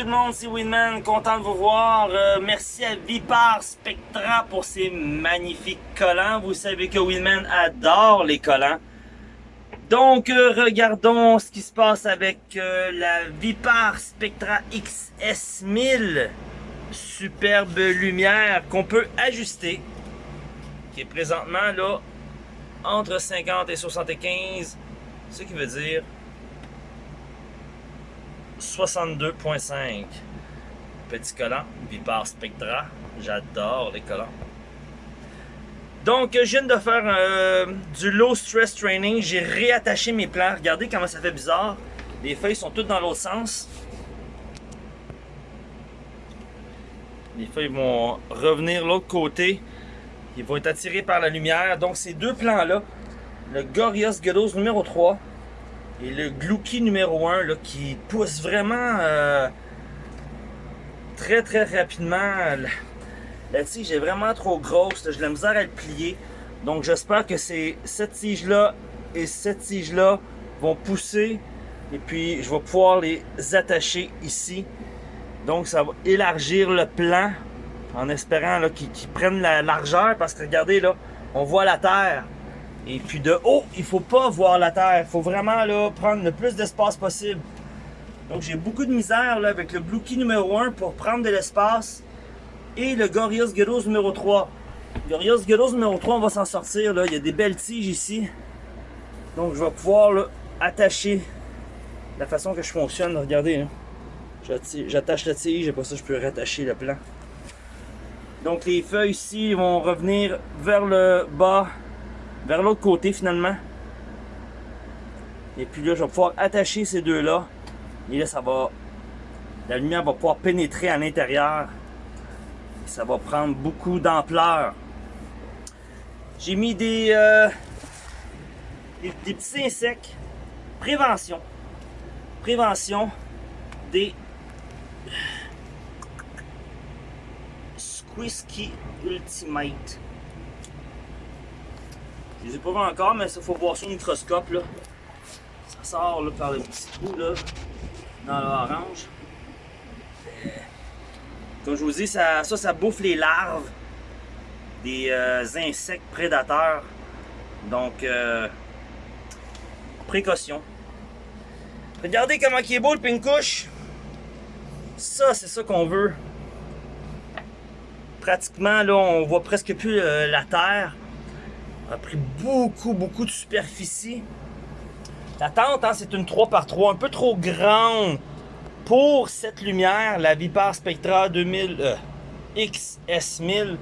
tout le monde, c'est Winman, content de vous voir. Euh, merci à Vipar Spectra pour ces magnifiques collants. Vous savez que Winman adore les collants. Donc, euh, regardons ce qui se passe avec euh, la Vipar Spectra XS1000. Superbe lumière qu'on peut ajuster. Qui est présentement là entre 50 et 75. Ce qui veut dire 62.5. Petit collant, Vipar Spectra. J'adore les collants. Donc, je viens de faire euh, du low stress training. J'ai réattaché mes plans. Regardez comment ça fait bizarre. Les feuilles sont toutes dans l'autre sens. Les feuilles vont revenir l'autre côté. Ils vont être attirés par la lumière. Donc, ces deux plans-là, le Gorios Gedos numéro 3 et le Glouki numéro 1 là, qui pousse vraiment euh, très très rapidement. La, tige est vraiment trop grosse, j'ai la misère à le plier. Donc j'espère que cette tige-là et cette tige-là vont pousser et puis je vais pouvoir les attacher ici. Donc ça va élargir le plan en espérant qu'ils prennent la largeur parce que regardez là, on voit la terre. Et puis de haut, il faut pas voir la terre. Il faut vraiment là, prendre le plus d'espace possible. Donc j'ai beaucoup de misère là, avec le Blue Key numéro 1 pour prendre de l'espace. Et le Gorios Gyros numéro 3. Gorios Gyros numéro 3, on va s'en sortir. Là. Il y a des belles tiges ici. Donc je vais pouvoir attacher la façon que je fonctionne. Regardez, j'attache la tige et pour ça je peux rattacher le plan. Donc les feuilles ici vont revenir vers le bas vers l'autre côté finalement. Et puis là, je vais pouvoir attacher ces deux-là. Et là, ça va... La lumière va pouvoir pénétrer à l'intérieur. Ça va prendre beaucoup d'ampleur. J'ai mis des, euh, des, petits insectes. Prévention. Prévention des Squisky Ultimate. Je les ai pas vus encore, mais il faut voir sur le microscope. Là. Ça sort là, par le petit trou là, dans l'orange. Euh, comme je vous dis, ça, ça, ça bouffe les larves des euh, insectes prédateurs. Donc, euh, précaution. Regardez comment il est beau le pincouche. Ça, c'est ça qu'on veut. Pratiquement, là, on voit presque plus la terre a pris beaucoup, beaucoup de superficie. La tente, hein, c'est une 3x3, un peu trop grande pour cette lumière, la Vipar Spectra 2000 euh, XS1000,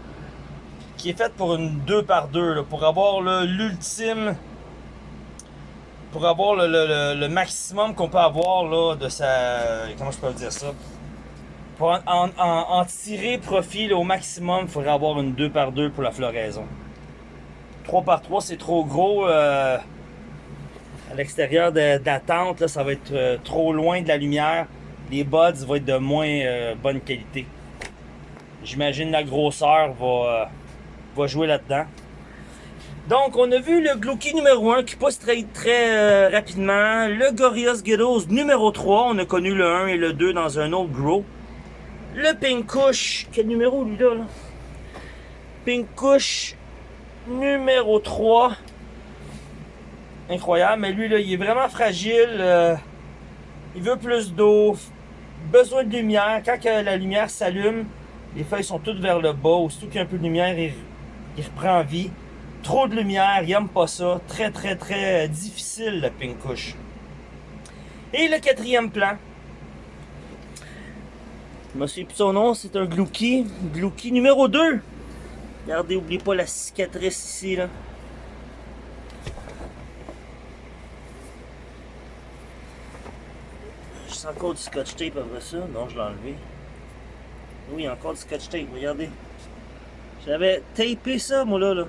qui est faite pour une 2x2, pour avoir l'ultime, pour avoir le, maximum qu'on peut avoir de sa... Comment je peux dire ça? Pour en, tirer profit au maximum, il faudrait avoir une 2x2 pour la floraison. 3 par 3 c'est trop gros. Euh, à l'extérieur de, la tente, ça va être euh, trop loin de la lumière. Les buds vont être de moins euh, bonne qualité. J'imagine la grosseur va, jouer là-dedans. Donc, on a vu le Glouki numéro 1 qui pousse très, très rapidement. Le Gorios Ghettos numéro 3. On a connu le 1 et le 2 dans un autre grow. Le Pinkush. Quel numéro lui là? là? Pinkush numéro 3. Incroyable, mais lui, là, il est vraiment fragile. Euh, il veut plus d'eau, besoin de lumière. Quand la lumière s'allume, les feuilles sont toutes vers le bas. Aussitôt qu'il y a un peu de lumière, il, reprend vie. Trop de lumière, il n'aime pas ça. Très, très, très difficile, le Pinkush. Et le quatrième plan. Je me suis plus son nom, c'est un Glouki. Glouki numéro 2. Regardez, oubliez pas la cicatrice ici, là. Je sens encore du scotch tape après ça. Non, je l'ai enlevé. Oui, encore du scotch tape, regardez. J'avais tapé ça, moi, là, là.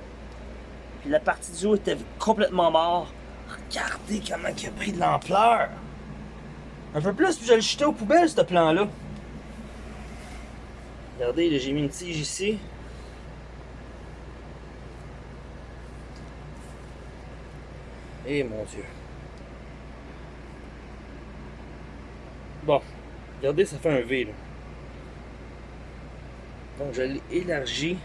Puis la partie du haut était complètement mort. Regardez comment il a pris de l'ampleur. Un peu plus, puis je le jeter aux poubelles, ce plan-là. Regardez, j'ai mis une tige ici. Eh mon Dieu. Bon. Regardez, ça fait un V. Là. Donc je l'ai élargi.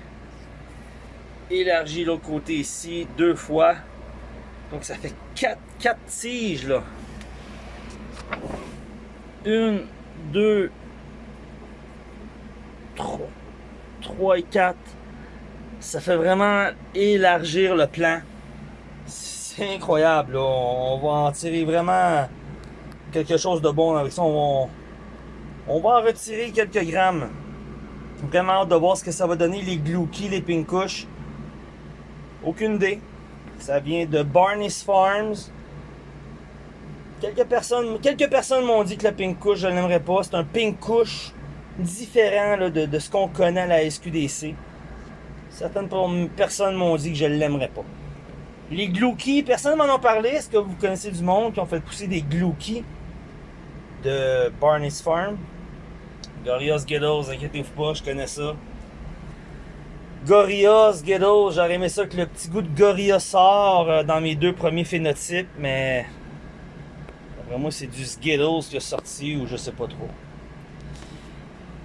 Élargi l'autre côté ici deux fois. Donc ça fait quatre, quatre tiges là. Une, deux, trois, trois et quatre. Ça fait vraiment élargir le plan. C'est incroyable. Là. On va en tirer vraiment quelque chose de bon avec ça. On va, en retirer quelques grammes. Vraiment hâte de voir ce que ça va donner, les Glouki, les Pinkush. Aucune idée. Ça vient de Barney's Farms. Quelques personnes, quelques personnes m'ont dit que le Pinkush, je ne l'aimerais pas. C'est un Pinkush différent de, de, ce qu'on connaît à la SQDC. Certaines personnes m'ont dit que je ne l'aimerais pas. Les Glouki, personne m'en a parlé. Est-ce que vous connaissez du monde qui ont fait pousser des Glouki de Barney's Farm? Gorillaz Ghettos, inquiétez-vous pas, je connais ça. Gorillaz Ghettos, j'aurais aimé ça que le petit goût de Gorilla sort euh, dans mes deux premiers phénotypes, mais après moi c'est du Skittles qui a sorti ou je sais pas trop.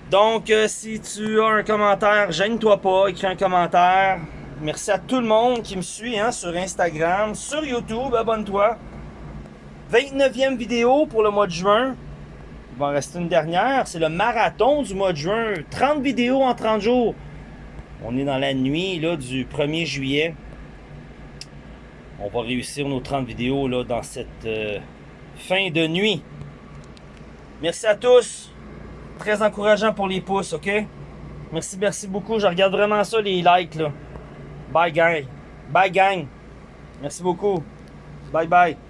Donc euh, si tu as un commentaire, gêne-toi pas, écris un commentaire. Merci à tout le monde qui me suit hein, sur Instagram, sur YouTube, abonne-toi. 29e vidéo pour le mois de juin. Il va en rester une dernière. C'est le marathon du mois de juin. 30 vidéos en 30 jours. On est dans la nuit là, du 1er juillet. On va réussir nos 30 vidéos là, dans cette euh, fin de nuit. Merci à tous. Très encourageant pour les pouces, ok? Merci, merci beaucoup. Je regarde vraiment ça, les likes. Là. Bye, gang. Bye, gang. Merci beaucoup. Bye, bye.